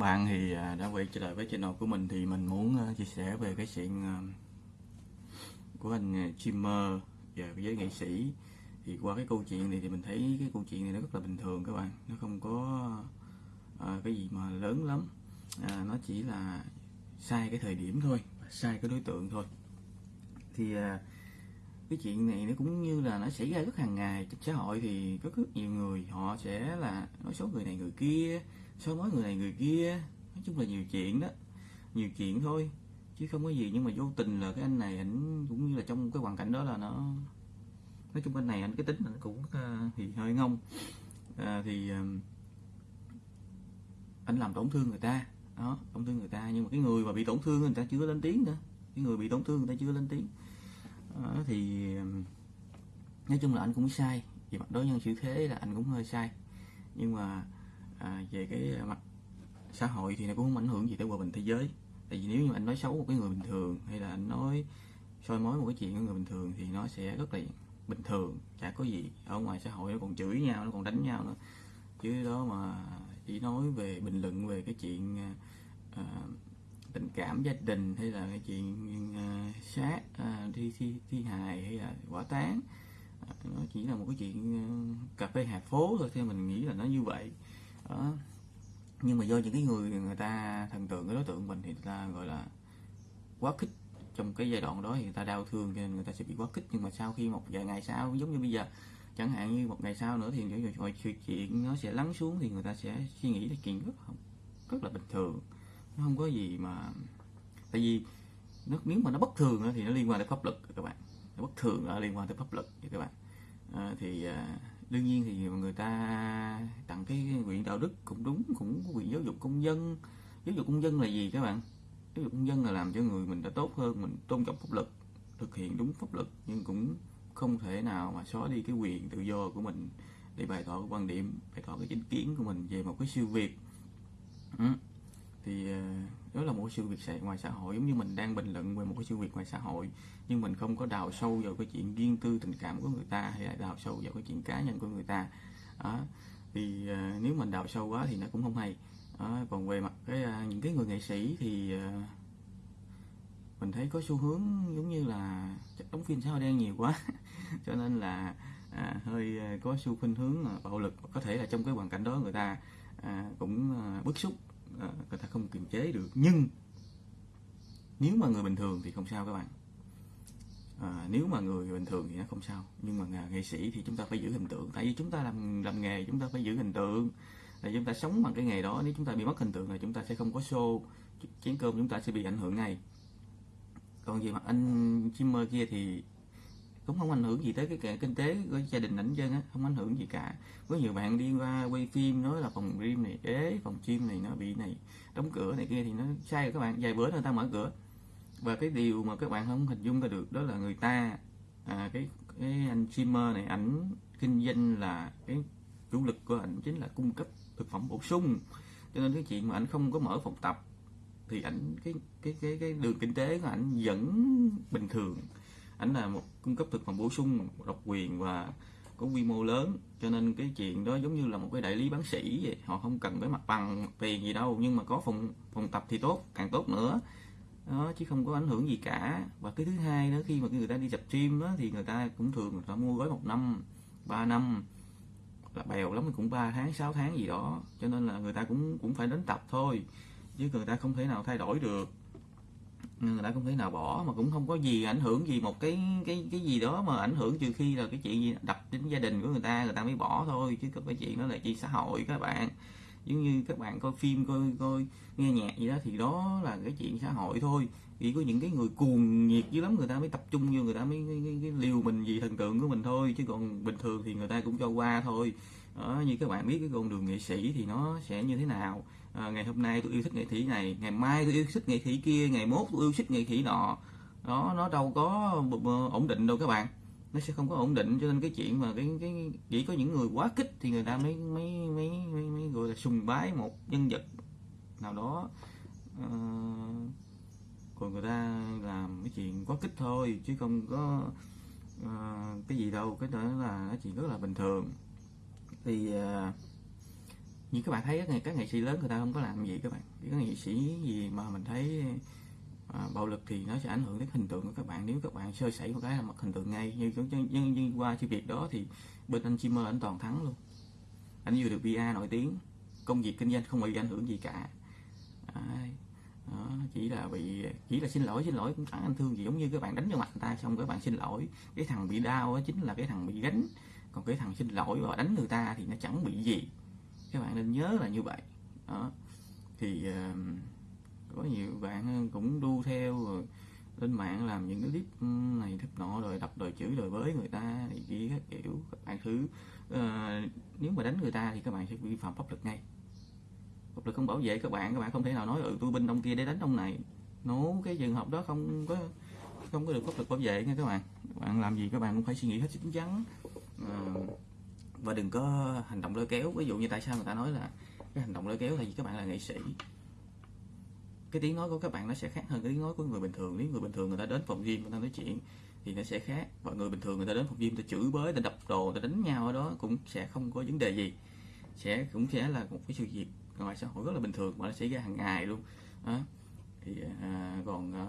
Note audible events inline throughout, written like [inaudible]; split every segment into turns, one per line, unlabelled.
bạn thì à, đã quay trở lại với channel của mình thì mình muốn à, chia sẻ về cái chuyện à, của anh à, streamer và với nghệ sĩ. Thì qua cái câu chuyện này thì mình thấy cái câu chuyện này nó rất là bình thường các bạn. Nó không có à, cái gì mà lớn lắm. À, nó chỉ là sai cái thời điểm thôi sai cái đối tượng thôi. Thì à, cái chuyện này nó cũng như là nó xảy ra rất hàng ngày. Trong xã hội thì có rất nhiều người họ sẽ là nói xấu người này người kia soi mói người này người kia nói chung là nhiều chuyện đó. Nhiều chuyện thôi chứ không có gì nhưng mà vô tình là cái anh này ảnh cũng như là trong cái hoàn cảnh đó là nó nói chung anh này anh cái tính anh cũng uh, thì hơi ngông. Uh, thì à, uh, anh làm tổn thương người ta đó tổn thương người ta. Nhưng mà cái người mà bị tổn thương người ta chưa lên tiếng nữa. Cái người bị tổn thương người ta chưa lên tiếng. Uh, thì nói chung là anh cũng sai. Vì mặt đối nhân xử thế là anh cũng hơi sai. Nhưng mà à, về cái à, mặt xã hội thì nó cũng không ảnh hưởng gì tới hòa bình thế giới. Tại vì nếu như anh nói xấu một cái người bình thường hay là anh nói soi mối một cái chuyện của người bình thường thì nó sẽ rất là bình thường chả có gì ở ngoài xã hội nó còn chửi nhau nó còn đánh nhau nữa. Chứ đó mà chỉ nói về bình luận về cái chuyện à, à tình cảm gia đình hay là cái chuyện uh, sát uh, thi thi thi hài hay là quả tán uh, nó chỉ là một cái chuyện uh, cà phê hạt phố thôi theo mình nghĩ là nó như vậy đó. nhưng mà do những cái người người ta thần tượng cái đối tượng mình thì người ta gọi là quá khích. Trong cái giai đoạn đó thì người ta đau thương cho nên người ta sẽ bị quá kích nhưng mà sau khi một vài ngày sau giống như bây giờ chẳng hạn như một ngày sau nữa thì những mọi chuyện nó sẽ lắng xuống thì người ta sẽ suy nghĩ là chuyện rất rất là bình thường. Nó không có gì mà tại vì nó nếu mà nó bất thường thì nó liên quan tới pháp luật các bạn. Nó bất thường nó liên quan tới pháp luật các bạn. À, thì à, đương nhiên thì người ta tặng cái quyền đạo đức cũng đúng, cũng có quyền giáo dục công dân. Giáo dục công dân là gì các bạn? Giáo dục công dân là làm cho người mình đã tốt hơn, mình tôn trọng pháp luật, thực hiện đúng pháp luật, nhưng cũng không thể nào mà xóa đi cái quyền tự do của mình để bày tỏ quan điểm, bày tỏ cái chính kiến của mình về một cái siêu việt. Ừ thì ờ, đó là một cái sự việc ngoài xã hội. Giống như mình đang bình luận về một cái sự việc ngoài xã hội nhưng mình không có đào sâu vào cái chuyện riêng tư tình cảm của người ta hay là đào sâu vào cái chuyện cá nhân của người ta. Đó. thì ờ, nếu mình đào sâu quá thì nó cũng không hay. Đó. còn về mặt cái ờ, những cái người nghệ sĩ thì mình thấy có xu hướng giống như là đóng phim xã hội đen nhiều quá. [laughs] Cho nên là à, hơi có xu khuynh hướng bạo lực có thể là trong cái hoàn cảnh đó người ta à, cũng bức xúc. Ờ, người ta không kiềm chế được. Nhưng nếu mà người bình thường thì không sao các bạn. À, nếu mà người bình thường thì nó không sao. Nhưng mà nghệ sĩ thì chúng ta phải giữ hình tượng. Tại vì chúng ta làm làm nghề chúng ta phải giữ hình tượng. Là chúng ta sống bằng cái nghề đó. Nếu chúng ta bị mất hình tượng là chúng ta sẽ không có show. Chén cơm chúng ta sẽ bị ảnh hưởng ngay. Còn về mặt anh streamer kia thì cũng không ảnh hưởng gì tới cái kinh tế của gia đình ảnh dân á không ảnh hưởng gì cả. Có nhiều bạn đi qua quay phim nói là phòng gym này ế phòng gym này nó bị này đóng cửa này kia thì nó sai rồi các bạn vài bữa người ta mở cửa. Và cái điều mà các bạn không hình dung ra được đó là người ta à, cái cái anh streamer này ảnh kinh doanh là cái chủ lực của ảnh chính là cung cấp thực phẩm bổ sung. Cho nên cái chuyện mà ảnh không có mở phòng tập thì ảnh cái cái cái cái đường kinh tế của ảnh vẫn bình thường ảnh là một cung cấp thực phẩm bổ sung độc quyền và có quy mô lớn. Cho nên cái chuyện đó giống như là một cái đại lý bán sĩ vậy. Họ không cần phải mặt bằng tiền gì đâu, nhưng mà có phòng phòng tập thì tốt, càng tốt nữa. Đó, chứ không có ảnh hưởng gì cả. Và cái thứ hai đó, khi mà người ta đi tập gym đó, thì người ta cũng thường người ta mua gói một năm, ba năm. Là bèo lắm, cũng 3 tháng 6 tháng gì đó. Cho nên là người ta cũng cũng phải đến tập thôi, chứ người ta không thể nào thay đổi được người ta không thể nào bỏ mà cũng không có gì ảnh hưởng gì một cái cái cái gì đó mà ảnh hưởng trừ khi là cái chuyện gì đập đến gia đình của người ta người ta mới bỏ thôi. Chứ cái chuyện đó là chuyện xã hội các bạn. Giống như các bạn coi phim coi coi nghe nhạc gì đó thì đó là cái chuyện xã hội thôi. Chỉ có những cái người cuồng nhiệt dữ lắm người ta mới tập trung vô người ta mới cái, cái, cái liều mình vì thần tượng của mình thôi. Chứ còn bình thường thì người ta cũng cho qua thôi đó, như các bạn biết cái con đường nghệ sĩ thì nó sẽ như thế nào? À, ngày hôm nay tôi yêu thích nghệ sĩ này ngày mai tôi yêu thích nghệ sĩ kia ngày mốt tôi yêu thích nghệ sĩ nọ. Đó nó đâu có ổn định đâu các bạn. Nó sẽ không có ổn định cho nên cái chuyện mà cái cái chỉ có những người quá kích thì người ta mới mới mới mới, mới gọi là sùng bái một nhân vật nào đó. À, còn người ta làm cái chuyện quá kích thôi chứ không có à, cái gì đâu. Cái đó là cái chuyện rất là bình thường thì uh, như các bạn thấy các nghệ, các nghệ sĩ lớn người ta không có làm gì các bạn. Các nghệ sĩ gì mà mình thấy uh, bạo lực thì nó sẽ ảnh hưởng đến hình tượng của các bạn. Nếu các bạn sơ sẩy một cái là mặt hình tượng ngay như như, như, như qua sự việc đó thì bên anh Chimmer anh toàn thắng luôn. Anh vừa được PR nổi tiếng công việc kinh doanh không bị ảnh hưởng gì cả. À, đó, chỉ là bị chỉ là xin lỗi xin lỗi cũng chẳng anh thương. Gì giống như các bạn đánh vào mặt người ta xong các bạn xin lỗi. Cái thằng bị đau đó chính là cái thằng bị gánh còn cái thằng xin lỗi và đánh người ta thì nó chẳng bị gì. Các bạn nên nhớ là như vậy. Đó. Thì uh, có nhiều bạn cũng đu theo rồi lên mạng làm những cái clip này clip nọ rồi đập đời chữ đời với người ta thì kia các kiểu các bạn thứ. Uh, nếu mà đánh người ta thì các bạn sẽ vi phạm pháp luật ngay. Pháp luật không bảo vệ các bạn các bạn không thể nào nói ừ tôi binh ông kia để đánh ông này. Nổ cái trường hợp đó không có không có được pháp luật bảo vệ nha các bạn. Các bạn làm gì các bạn cũng phải suy nghĩ hết chín chắn. Ờ, và đừng có hành động lôi kéo. Ví dụ như tại sao người ta nói là cái hành động lôi kéo là vì các bạn là nghệ sĩ. Cái tiếng nói của các bạn nó sẽ khác hơn cái tiếng nói của người bình thường. Nếu người bình thường người ta đến phòng gym người ta nói chuyện thì nó sẽ khác. Và người bình thường người ta đến phòng gym ta chửi bới ta đập đồ ta đánh nhau ở đó cũng sẽ không có vấn đề gì. Sẽ cũng sẽ là một cái sự việc ngoài xã hội rất là bình thường mà nó xảy ra hàng ngày luôn. Đó. thì à, còn à,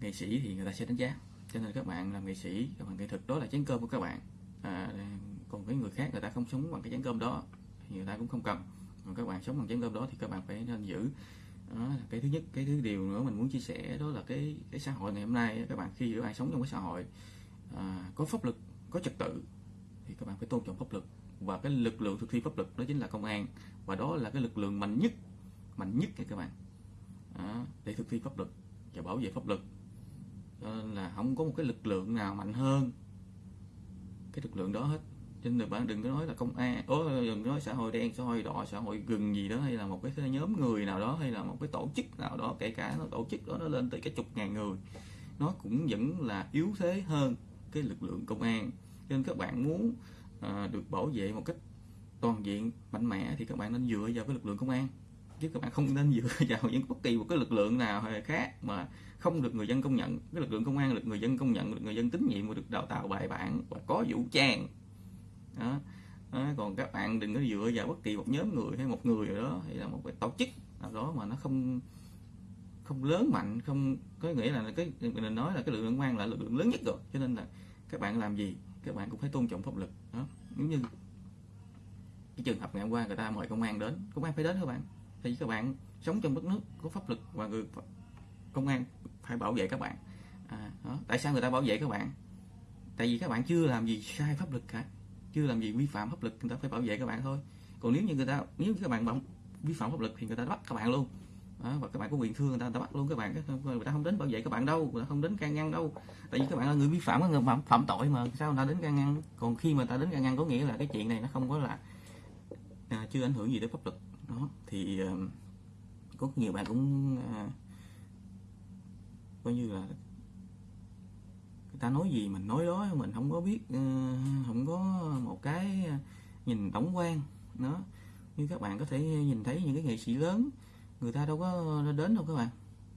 nghệ sĩ thì người ta sẽ đánh giá. Cho nên các bạn làm nghệ sĩ các bạn nghệ thuật đó là chén cơm của các bạn à, còn cái người khác người ta không sống bằng cái chén cơm đó thì người ta cũng không cần. Mà các bạn sống bằng chén cơm đó thì các bạn phải nên giữ. Đó cái thứ nhất. Cái thứ điều nữa mình muốn chia sẻ đó là cái cái xã hội ngày hôm nay các bạn khi các bạn sống trong cái xã hội à, có pháp luật có trật tự thì các bạn phải tôn trọng pháp luật. Và cái lực lượng thực thi pháp luật đó chính là công an. Và đó là cái lực lượng mạnh nhất mạnh nhất các bạn. Đó, để thực thi pháp luật và bảo vệ pháp luật. Nên là không có một cái lực lượng nào mạnh hơn cái lực lượng đó hết. Cho nên bạn đừng có nói là công an ố đừng nói xã hội đen xã hội đỏ xã hội gừng gì đó hay là một cái nhóm người nào đó hay là một cái tổ chức nào đó kể cả nó tổ chức đó nó lên tới cái chục ngàn người. Nó cũng vẫn là yếu thế hơn cái lực lượng công an. Cho nên các bạn muốn à, được bảo vệ một cách toàn diện mạnh mẽ thì các bạn nên dựa vào cái lực lượng công an chứ các bạn không nên dựa [laughs] vào những bất kỳ một cái lực lượng nào hay khác mà không được người dân công nhận cái lực lượng công an được người dân công nhận được người dân tín nhiệm và được đào tạo bài bản và có vũ trang đó. đó. còn các bạn đừng có dựa vào bất kỳ một nhóm người hay một người đó hay là một cái tổ chức nào đó mà nó không không lớn mạnh, không, có nghĩa là cái, mình nói là cái lực lượng công an là lực lượng lớn nhất rồi, cho nên là các bạn làm gì, các bạn cũng phải tôn trọng pháp luật đó giống như cái trường hợp ngày hôm qua người ta mời công an đến, công an phải đến các bạn thì các bạn sống trong đất nước có pháp luật và người công an phải bảo vệ các bạn. À, đó. tại sao người ta bảo vệ các bạn? Tại vì các bạn chưa làm gì sai pháp luật cả. Chưa làm gì vi phạm pháp luật người ta phải bảo vệ các bạn thôi. Còn nếu như người ta nếu như các bạn vi phạm pháp luật thì người ta bắt các bạn luôn. Đó, và các bạn có quyền thương người ta, người ta bắt luôn các bạn. Người ta không đến bảo vệ các bạn đâu người ta không đến can ngăn đâu. Tại vì các bạn là người vi phạm người phạm, phạm tội mà. Sao người ta đến can ngăn? Còn khi mà ta đến can ngăn có nghĩa là cái chuyện này nó không có là à, chưa ảnh hưởng gì đến pháp luật đó thì có nhiều bạn cũng à, coi như là người ta nói gì mình nói đó mình không có biết ờ, không có một cái à, nhìn tổng quan. Nó như các bạn có thể nhìn thấy những cái nghệ sĩ lớn người ta đâu có đến đâu các bạn.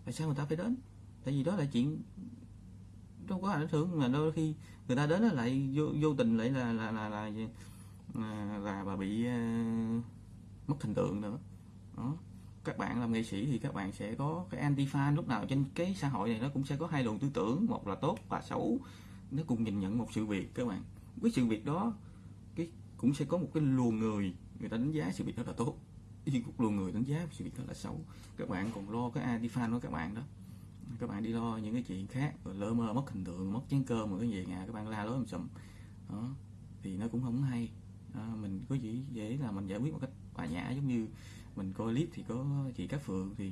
Tại sao người ta phải đến? Tại vì đó là chuyện đâu có ảnh hưởng mà đôi khi người ta đến lại vô, vô tình lại là là là là là, là bà bị uh, mất hình tượng nữa. Đó. Các bạn làm nghệ sĩ thì các bạn sẽ có cái anti fan lúc nào trên cái xã hội này nó cũng sẽ có hai luồng tư tưởng một là tốt và xấu. Nó cùng nhìn nhận một sự việc các bạn. Với sự việc đó cái cũng sẽ có một cái luồng người người ta đánh giá sự việc đó là tốt. Nhưng một luồng người đánh giá sự việc đó là xấu. Các bạn còn lo cái anti fan của các bạn đó. Các bạn đi lo những cái chuyện khác rồi mơ mất hình tượng mất chén cơm rồi cái gì nhà các bạn la lối sùm. Đó. Thì nó cũng không hay. À, mình có gì dễ là mình giải quyết một cách hòa nhã giống như mình coi clip thì có chị Cát Phượng thì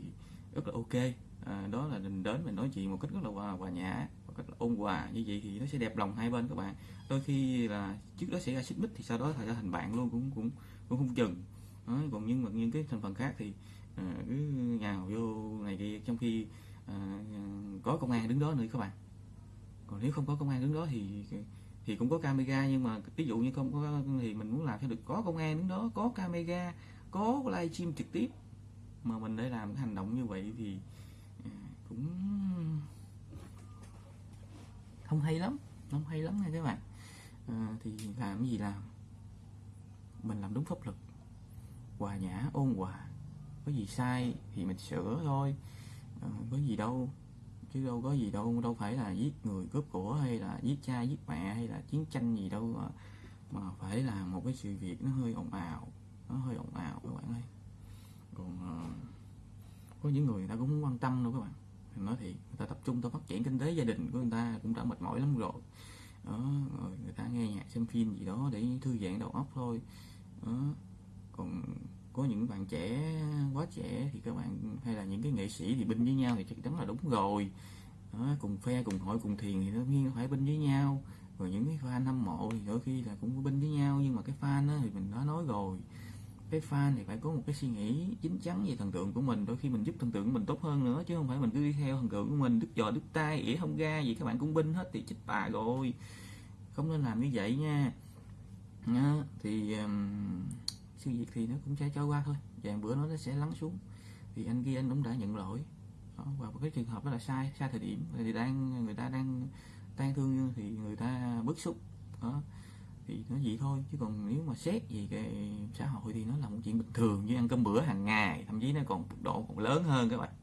rất là ok. À, đó là mình đến mình nói chuyện một cách rất là hòa, hòa nhã một cách là ôn hòa. Như vậy thì nó sẽ đẹp lòng hai bên các bạn. Đôi khi là trước đó xảy ra xích mích thì sau đó thành ra thành bạn luôn cũng cũng cũng không chừng. Đó, còn nhưng mà những cái thành phần khác thì à, cứ nhào vô này kia trong khi à, có công an đứng đó nữa các bạn. Còn nếu không có công an đứng đó thì thì cũng có camera nhưng mà ví dụ như không có thì mình muốn làm cho được có công an đứng đó có camera có livestream trực tiếp mà mình để làm cái hành động như vậy thì à, cũng không hay lắm không hay lắm nha các bạn. À, thì làm cái gì làm? Mình làm đúng pháp luật. Hòa nhã ôn hòa. Có gì sai thì mình sửa thôi. À, có gì đâu chứ đâu có gì đâu đâu phải là giết người cướp của hay là giết cha giết mẹ hay là chiến tranh gì đâu mà, mà phải là một cái sự việc nó hơi ồn ào nó hơi ồn ào các bạn ơi. Còn uh, có những người người ta cũng không quan tâm đâu các bạn. Mình nói thì người ta tập trung ta phát triển kinh tế gia đình của người ta cũng đã mệt mỏi lắm rồi. Đó rồi người ta nghe nhạc xem phim gì đó để thư giãn đầu óc thôi. Đó. còn có những bạn trẻ quá trẻ thì các bạn hay là những cái nghệ sĩ thì binh với nhau thì chắc chắn là đúng rồi. Đó, cùng phe cùng hội cùng thiền thì đương nhiên phải binh với nhau. Rồi những cái fan hâm mộ thì đôi khi là cũng binh với nhau nhưng mà cái fan đó thì mình đã nói rồi. Cái fan thì phải có một cái suy nghĩ chính chắn về thần tượng của mình đôi khi mình giúp thần tượng của mình tốt hơn nữa chứ không phải mình cứ đi theo thần tượng của mình đứt giò đứt tay ỉa không ra gì các bạn cũng binh hết thì chích bà rồi. Không nên làm như vậy nha. Đó, thì um, sự việc thì nó cũng sẽ trôi qua thôi. Vàng bữa nó sẽ lắng xuống. Thì anh kia anh cũng đã nhận lỗi. Đó, và cái trường hợp đó là sai sai thời điểm. Thì đang người ta đang tan thương thì người ta bức xúc. Đó thì nó vậy thôi. Chứ còn nếu mà xét về cái xã hội thì nó là một chuyện bình thường. Như ăn cơm bữa hàng ngày thậm chí nó còn mức độ còn lớn hơn các bạn.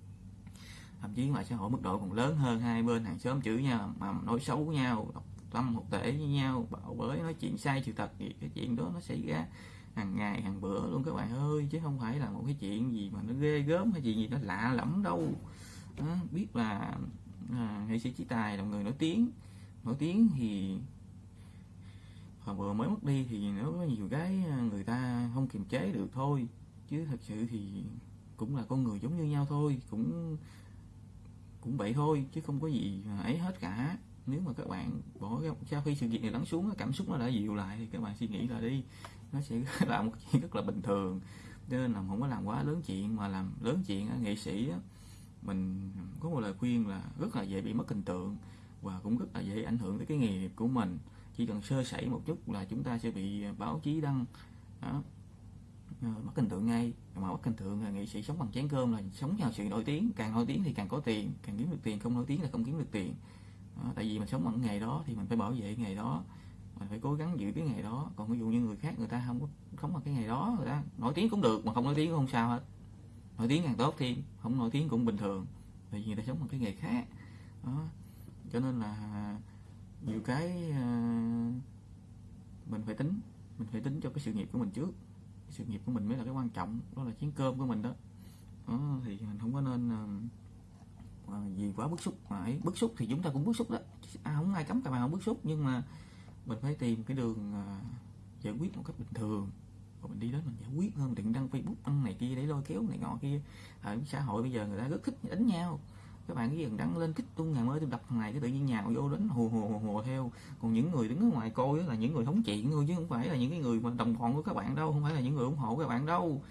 Thậm chí ngoài xã hội mức độ còn lớn hơn hai bên hàng xóm chửi nhau mà nói xấu nhau độc tâm một tể với nhau bảo bới nói chuyện sai sự thật thì cái chuyện đó nó xảy ra hàng ngày hàng bữa luôn các bạn ơi chứ không phải là một cái chuyện gì mà nó ghê gớm hay chuyện gì nó lạ lẫm đâu. À, biết là à, nghệ sĩ trí tài là người nổi tiếng. Nổi tiếng thì hồi vừa mới mất đi thì nó có nhiều cái à, người ta không kiềm chế được thôi. Chứ thật sự thì cũng là con người giống như nhau thôi cũng cũng vậy thôi chứ không có gì ấy hết cả. Nếu mà các bạn bỏ sau khi sự việc này lắng xuống cảm xúc nó đã dịu lại thì các bạn suy nghĩ là đi nó sẽ [laughs] là một chuyện rất là bình thường. Cho nên là không có làm quá lớn chuyện mà làm lớn chuyện nghệ sĩ á, mình có một lời khuyên là rất là dễ bị mất hình tượng và cũng rất là dễ ảnh hưởng tới cái nghề nghiệp của mình. Chỉ cần sơ sẩy một chút là chúng ta sẽ bị báo chí đăng đó ờ, mất hình tượng ngay. Mà mất hình tượng là nghệ sĩ sống bằng chén cơm là sống nhờ sự nổi tiếng. Càng nổi tiếng thì càng có tiền càng kiếm được tiền không nổi tiếng là không kiếm được tiền. Đó, tại vì mình sống bằng nghề đó thì mình phải bảo vệ nghề đó mình phải cố gắng giữ cái ngày đó. Còn ví dụ như người khác người ta không có không có cái ngày đó người ta nổi tiếng cũng được mà không nổi tiếng cũng không sao hết. Nổi tiếng càng tốt thì không nổi tiếng cũng bình thường tại vì người ta sống bằng cái nghề khác. Đó. Cho nên là nhiều cái uh, mình phải tính mình phải tính cho cái sự nghiệp của mình trước. Sự nghiệp của mình mới là cái quan trọng đó là chén cơm của mình đó, đó thì mình không có nên ờ, ờ, uh, gì quá bức xúc mà ấy. Bức xúc thì chúng ta cũng bức xúc đó. À, không ai cấm cả bạn không bức xúc nhưng mà mình phải tìm cái đường à, giải quyết một cách bình thường. Và mình đi đến mình giải quyết hơn đừng đăng facebook đăng này kia để lôi kéo này ngọ kia. Ở xã hội bây giờ người ta rất thích đánh nhau. Các bạn cái gì đăng lên kích tung ngày mới tôi đập thằng này cái tự nhiên nhào vô đánh hù hù hù, hù theo. Còn những người đứng ở ngoài coi là những người thống chuyện thôi chứ không phải là những cái người mà đồng bọn của các bạn đâu không phải là những người ủng hộ các bạn đâu.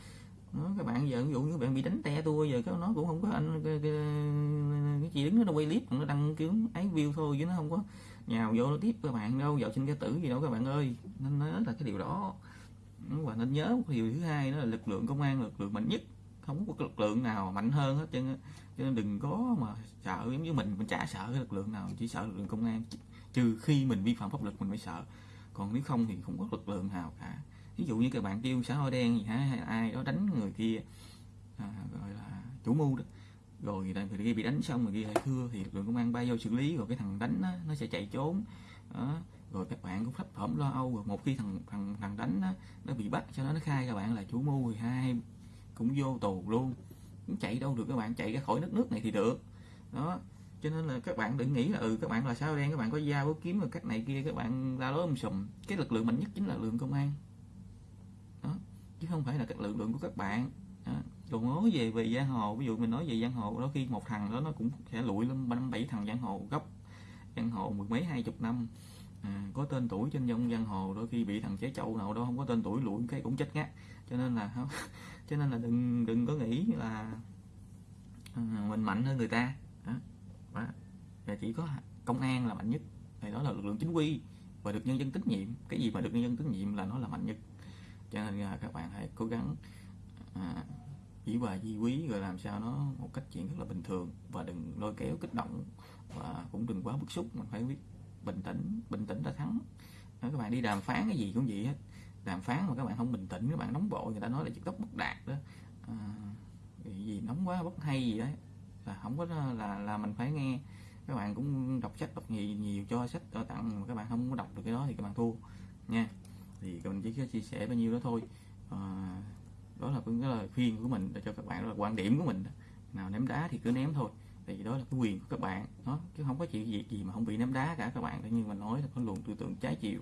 Đó, các bạn giờ ví dụ như bạn bị đánh te tôi giờ cái nó cũng không có anh cái, cái, cái chị đứng nó quay clip nó đăng kiếm ấy view thôi chứ nó không có nhào vô nó tiếp các bạn đâu vào sinh cái tử gì đâu các bạn ơi. Nên nhớ là cái điều đó. Và nên nhớ một điều thứ hai đó là lực lượng công an lực lượng mạnh nhất. Không có lực lượng nào mạnh hơn hết cho nên, cho nên đừng có mà sợ giống như mình mình chả sợ cái lực lượng nào chỉ sợ lực lượng công an. Trừ khi mình vi phạm pháp luật mình mới sợ. Còn nếu không thì không có lực lượng nào cả. Ví dụ như các bạn kêu xã hội đen gì hả hay ai đó đánh người kia à, gọi là chủ mưu đó rồi người kia bị đánh xong người kia lại thưa thì lực lượng công an bay vô xử lý rồi cái thằng đánh đó, nó sẽ chạy trốn. Đó. rồi các bạn cũng thấp thỏm lo âu rồi một khi thằng thằng thằng đánh đó, nó bị bắt cho nó nó khai các bạn là chủ mưu thì hai cũng vô tù luôn. Cũng chạy đâu được các bạn chạy ra khỏi đất nước này thì được. Đó. Cho nên là các bạn đừng nghĩ là ừ các bạn là sao đen các bạn có dao có kiếm rồi cách này kia các bạn la lối um sùm. Cái lực lượng mạnh nhất chính là lực lượng công an. Đó. Chứ không phải là các lực lượng của các bạn. Đó còn nói về về giang hồ ví dụ mình nói về giang hồ đôi khi một thằng đó nó cũng sẽ lụi lên năm bảy thằng giang hồ gốc giang hồ mười mấy hai chục năm. À, có tên tuổi trên dòng giang hồ đôi khi bị thằng chế chậu nào đó không có tên tuổi lụi cái cũng chết ngắt cho nên là không [laughs] cho nên là đừng đừng có nghĩ là à, mình mạnh hơn người ta. Đó. Đó. và chỉ có công an là mạnh nhất. Thì đó là lực lượng chính quy và được nhân dân tín nhiệm. Cái gì mà được nhân dân tín nhiệm là nó là mạnh nhất. Cho nên là các bạn hãy cố gắng à, chỉ hòa di quý rồi làm sao nó một cách chuyện rất là bình thường. Và đừng lôi kéo kích động và cũng đừng quá bức xúc mình phải biết bình tĩnh bình tĩnh đã thắng. Đó, các bạn đi đàm phán cái gì cũng vậy hết. Đàm phán mà các bạn không bình tĩnh các bạn nóng vội người ta nói là trực tốc bất đạt đó. À, gì nóng quá bất hay gì đấy là không có là là mình phải nghe. Các bạn cũng đọc sách đọc nhiều nhiều cho sách cho tặng mà các bạn không có đọc được cái đó thì các bạn thua nha. Thì mình chỉ chia sẻ bao nhiêu đó thôi. À, đó là cũng cái lời khuyên của mình để cho các bạn, đó là quan điểm của mình nào ném đá thì cứ ném thôi, thì đó là cái quyền của các bạn, đó, chứ không có chuyện gì gì mà không bị ném đá cả các bạn như mình nói là có luồng tư tưởng trái chiều,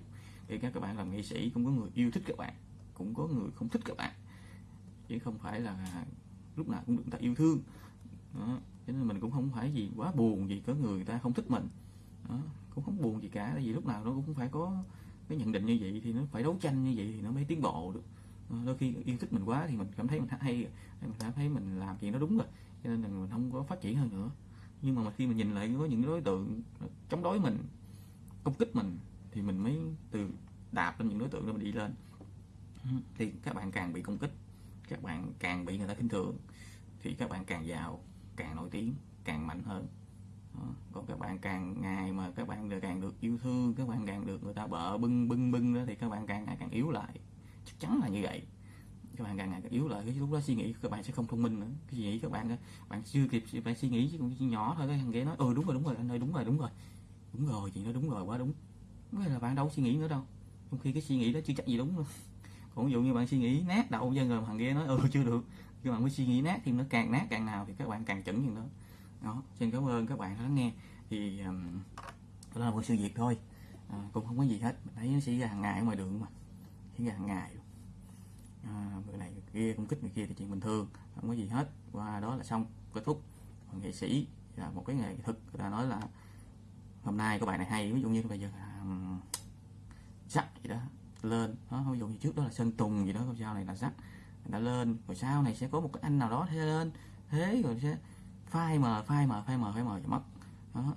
thì các các bạn làm nghệ sĩ cũng có người yêu thích các bạn, cũng có người không thích các bạn chứ không phải là lúc nào cũng được người ta yêu thương đó. cho nên mình cũng không phải gì quá buồn gì có người ta không thích mình đó. cũng không buồn gì cả, tại vì lúc nào nó cũng phải có cái nhận định như vậy thì nó phải đấu tranh như vậy thì nó mới tiến bộ được Ờ, đôi khi yêu thích mình quá thì mình cảm thấy mình hay mình cảm thấy mình làm chuyện nó đúng rồi, cho nên là mình không có phát triển hơn nữa. Nhưng mà khi mình nhìn lại có những đối tượng chống đối mình, công kích mình thì mình mới từ đạp lên những đối tượng đó mình đi lên. Thì các bạn càng bị công kích, các bạn càng bị người ta khinh thường, thì các bạn càng giàu, càng nổi tiếng, càng mạnh hơn. Ờ, còn các bạn càng ngày mà các bạn càng được yêu thương, các bạn càng được người ta bợ bưng bưng bưng đó thì các bạn càng ngày càng yếu lại chắc chắn là như vậy. Các bạn càng ngày càng yếu lại cái lúc đó suy nghĩ các bạn sẽ không thông minh nữa. Cái suy nghĩ các bạn bạn chưa kịp bạn suy nghĩ chứ cũng nhỏ thôi cái thằng ghế nói ừ đúng rồi đúng rồi anh ơi đúng rồi đúng rồi. Đúng rồi chị nói đúng rồi quá đúng. Cái là bạn đâu suy nghĩ nữa đâu. Trong khi cái suy nghĩ đó chưa chắc gì đúng luôn còn ví dụ như bạn suy nghĩ nát đầu dân rồi thằng kia nói ừ chưa được. Các bạn mới suy nghĩ nát thì nó càng nát càng nào thì các bạn càng chuẩn như đó. Đó xin cảm ơn các bạn đã lắng nghe. Thì um, đó là một sự việc thôi. À, cũng không có gì hết. Mình thấy nó xảy ra hàng ngày ở ngoài đường mà. Xảy ra hàng ngày à, người này người kia công kích người kia thì chuyện bình thường không có gì hết. Qua đó là xong kết thúc. Còn nghệ sĩ là một cái nghề thực người ta nói là hôm nay có bài này hay ví dụ như bây giờ là sắc gì đó lên. Đó ví dụ như trước đó là sơn tùng gì đó sau này là sắc đã lên. Rồi sau này sẽ có một cái anh nào đó thế lên. Thế rồi sẽ phai mờ phai mờ phai mờ phai mờ mất. Đó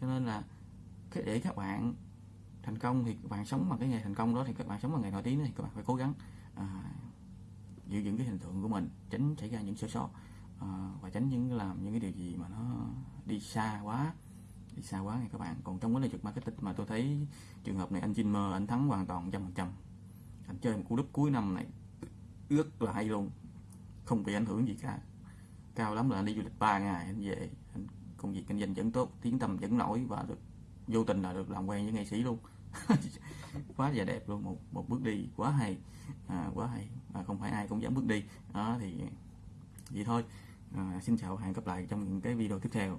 cho nên là cái để các bạn thành công thì các bạn sống bằng cái nghề thành công đó thì các bạn sống bằng nghề nổi tiếng thì các bạn phải cố gắng. À, giữ vững cái hình tượng của mình tránh xảy ra những sơ sót à, và tránh những làm những cái điều gì mà nó đi xa quá đi xa quá này các bạn. Còn trong vấn đề trực marketing mà tôi thấy trường hợp này anh Jin mơ anh thắng hoàn toàn trăm phần trăm. Anh chơi một cú đúp cuối năm này rất là hay luôn không bị ảnh hưởng gì cả. Cao lắm là anh đi du lịch 3 ngày anh về anh công việc kinh doanh vẫn tốt tiếng tầm vẫn nổi và được vô tình là được làm quen với nghệ sĩ luôn. [laughs] Quá và đẹp luôn một một bước đi quá hay à, quá hay à, không phải ai cũng dám bước đi. Đó thì vậy thôi. À, xin chào hẹn gặp lại trong những cái video tiếp theo.